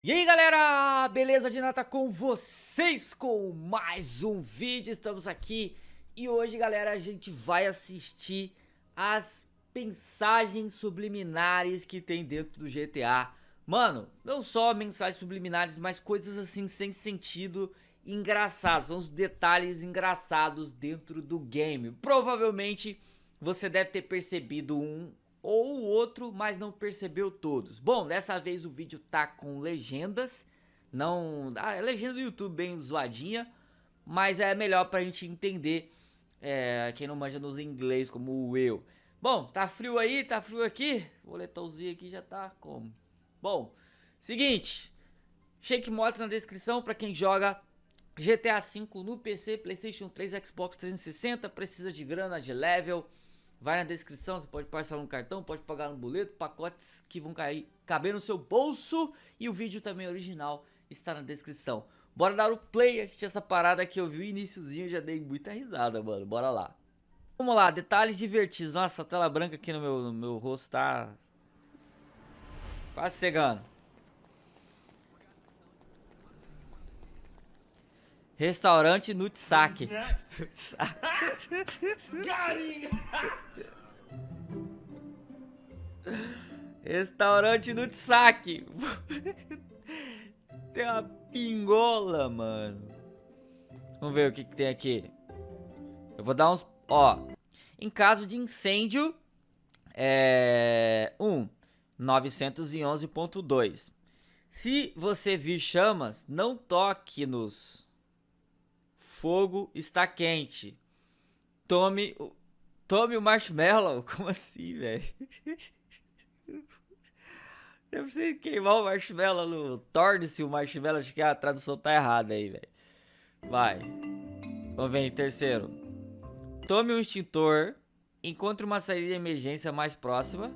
E aí galera, beleza de nata com vocês com mais um vídeo, estamos aqui e hoje galera a gente vai assistir as mensagens subliminares que tem dentro do GTA Mano, não só mensagens subliminares, mas coisas assim sem sentido engraçadas, são os detalhes engraçados dentro do game. Provavelmente você deve ter percebido um ou outro, mas não percebeu todos. Bom, dessa vez o vídeo tá com legendas, não... A legenda do YouTube bem zoadinha, mas é melhor pra gente entender, é, quem não manja nos inglês como eu. Bom, tá frio aí, tá frio aqui, o boletãozinho aqui já tá como? Bom, seguinte, Shake Mods na descrição pra quem joga GTA V no PC, Playstation 3, Xbox 360, precisa de grana, de level... Vai na descrição, você pode parcelar no cartão, pode pagar no boleto, pacotes que vão cair, caber no seu bolso e o vídeo também original está na descrição. Bora dar o play, assistir essa parada que eu vi o iníciozinho, já dei muita risada, mano, bora lá. Vamos lá, detalhes divertidos, nossa, a tela branca aqui no meu, no meu rosto tá quase cegando. Restaurante Nutsake. Restaurante Nutsake. tem uma pingola, mano. Vamos ver o que, que tem aqui. Eu vou dar uns... Ó. Em caso de incêndio... É... 1. Um, 911.2. Se você vir chamas, não toque nos fogo está quente. Tome, tome o marshmallow. Como assim, velho? Eu preciso queimar o marshmallow. Torne-se o marshmallow. Acho que a tradução tá errada aí, velho. Vai. Vamos ver terceiro. Tome um extintor. Encontre uma saída de emergência mais próxima.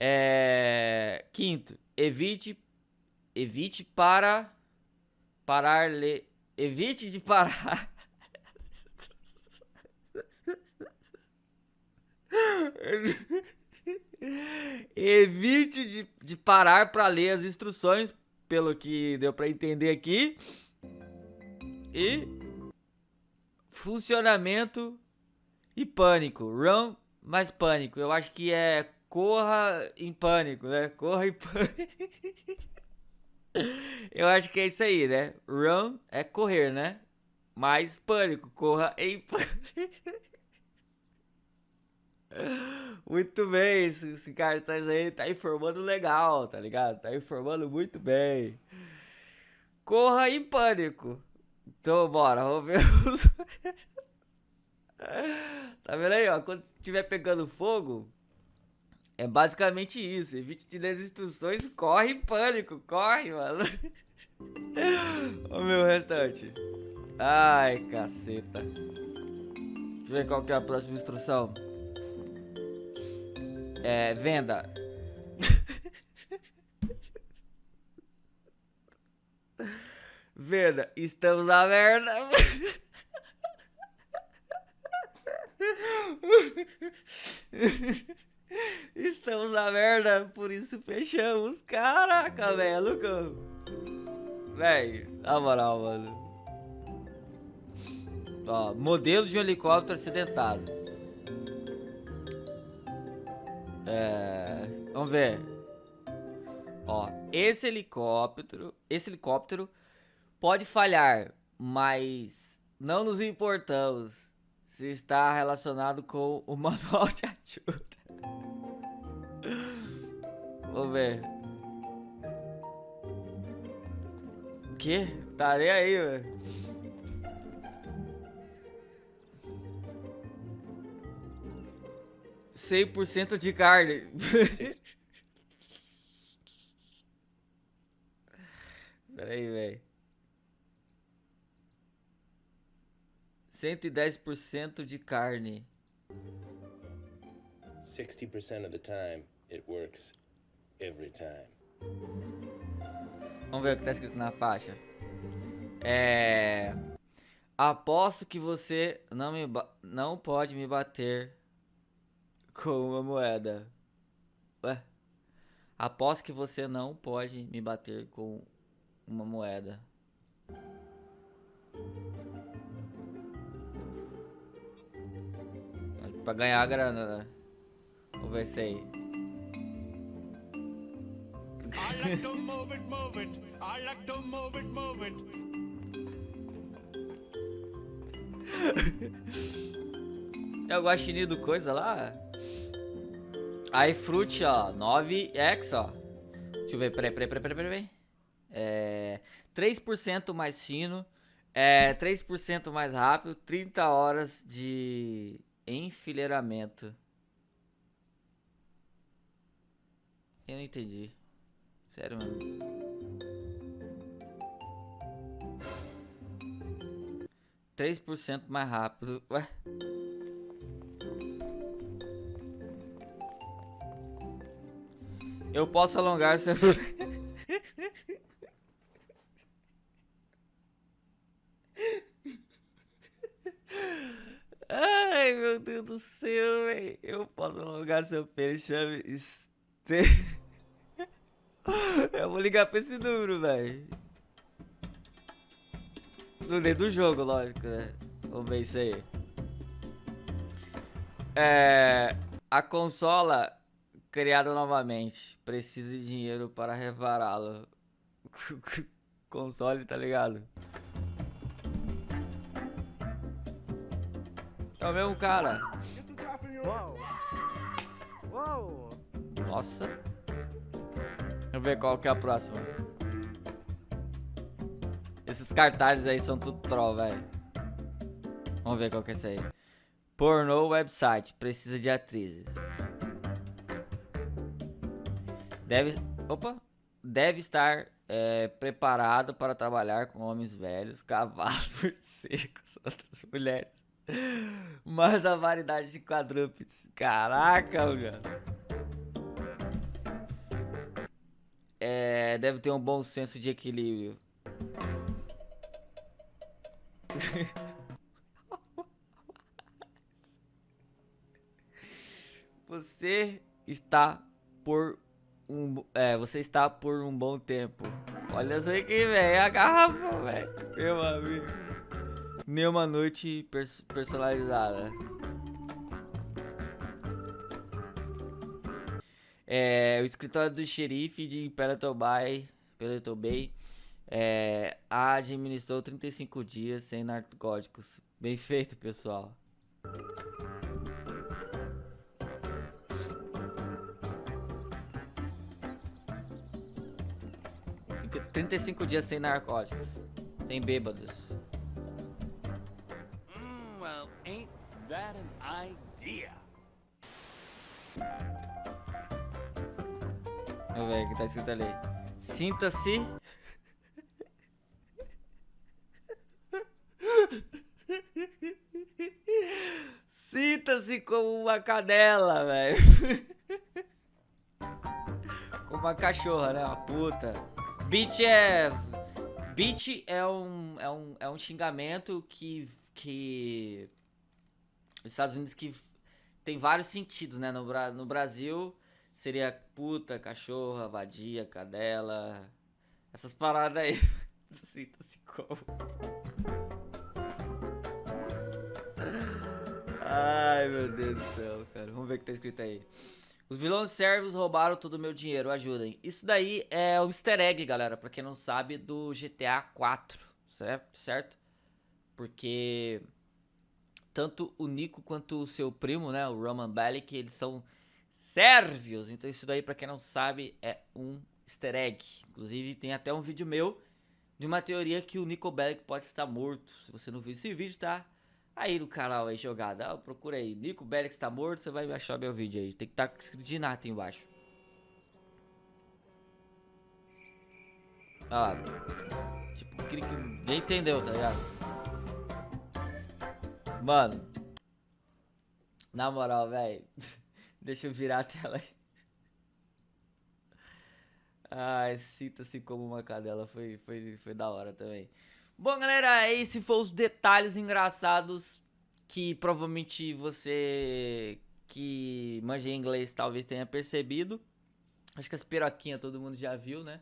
É... Quinto. Evite... Evite para... Parar... Le... Evite de parar. Evite de, de parar para ler as instruções, pelo que deu para entender aqui. E funcionamento e pânico. Run mais pânico. Eu acho que é corra em pânico, né? Corra em pânico. Eu acho que é isso aí, né? Run é correr, né? Mais pânico, corra em pânico. Muito bem, esse, esse cartaz aí tá informando legal, tá ligado? Tá informando muito bem. Corra em pânico. Então, bora, vamos ver. Tá vendo aí, ó? Quando estiver pegando fogo, é basicamente isso. Evite de ler as instruções, corre em pânico. Corre, mano. o meu restante. Ai, caceta. Deixa eu ver qual que é a próxima instrução. É, venda. venda, estamos na merda. Estamos na merda, por isso fechamos. Caraca, velho, nunca... Véi, na moral, mano. Ó, modelo de um helicóptero acidentado. É... Vamos ver. Ó, esse helicóptero... Esse helicóptero pode falhar, mas não nos importamos se está relacionado com o manual de ajuda. Vamos ver. O? Tá nem aí, velho. Cem por cento de carne. Pera aí, velho. Cento e dez por cento de carne. 60% of the time, it works every time. Vamos ver o que tá escrito na faixa. É... Aposto que você não, me não pode me bater com uma moeda. Ué? Aposto que você não pode me bater com uma moeda. Pra ganhar a grana, né? Vamos ver se aí. Like to move it, move it. I like to move it, move it. é o guaxinim do coisa lá? iFruit, ó, 9X, ó. Deixa eu ver, peraí, peraí, peraí, peraí, peraí. É, 3% mais fino, é, 3% mais rápido, 30 horas de enfileiramento. Eu não entendi. Sério, mano. Três por cento mais rápido. Ué? Eu posso alongar seu... Ai, meu Deus do céu, velho. Eu posso alongar seu pênis, chame... Este... Vou ligar pra esse número, velho. No meio do jogo, lógico, né? Vamos ver isso aí. É... A consola criada novamente. Precisa de dinheiro para repará-lo. Console, tá ligado? É o mesmo cara. Nossa. Deixa eu ver qual que é a próxima. Esses cartazes aí são tudo troll, velho. Vamos ver qual que é esse aí. Pornô website. Precisa de atrizes. Deve, opa, deve estar é, preparado para trabalhar com homens velhos, cavalos, morcegos, outras mulheres. Mas a variedade de quadrúpedes. Caraca, mano. É, deve ter um bom senso de equilíbrio. Você está por um, é, você está por um bom tempo. Olha isso aqui, velho. A garrafa, velho. Meu amigo. Nenhuma noite pers personalizada. É, o escritório do xerife de Peloton Bay, Bay é, administrou 35 dias sem narcóticos. Bem feito, pessoal. 35 dias sem narcóticos. Sem bêbados. Ver o que tá escrito ali. Sinta-se. Sinta-se como uma cadela, velho. como uma cachorra, né? Uma puta. Bitch é... Bitch é um, é um, é um xingamento que, que... Os Estados Unidos que tem vários sentidos, né? No, no Brasil seria puta, cachorra, vadia, cadela... Essas paradas aí. Sinta-se como... Ai, meu Deus do céu, cara. Vamos ver o que tá escrito aí. Os vilões servos roubaram todo o meu dinheiro, ajudem. Isso daí é o easter egg, galera, pra quem não sabe, do GTA 4, certo? certo? Porque tanto o Nico quanto o seu primo, né, o Roman Bellic, eles são sérvios. Então isso daí, pra quem não sabe, é um easter egg. Inclusive tem até um vídeo meu de uma teoria que o Nico Bellic pode estar morto. Se você não viu esse vídeo, tá? Aí no canal aí jogada, ah, procura aí, Nico Belix tá morto, você vai achar meu vídeo aí. Tem que estar tá escrito de nada embaixo. Ah, tipo, que ninguém entendeu, tá ligado? Mano, na moral, velho, Deixa eu virar a tela aí. Ai, sinta-se como uma cadela, foi, foi, foi da hora também. Bom, galera, esse foi os detalhes engraçados que provavelmente você que manja inglês talvez tenha percebido. Acho que as piroquinhas todo mundo já viu, né?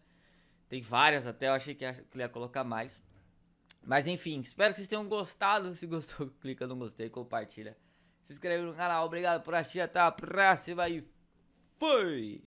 Tem várias até, eu achei que ia colocar mais. Mas enfim, espero que vocês tenham gostado. Se gostou, clica no gostei, compartilha se inscreve no canal. Obrigado por assistir. Até a próxima e fui!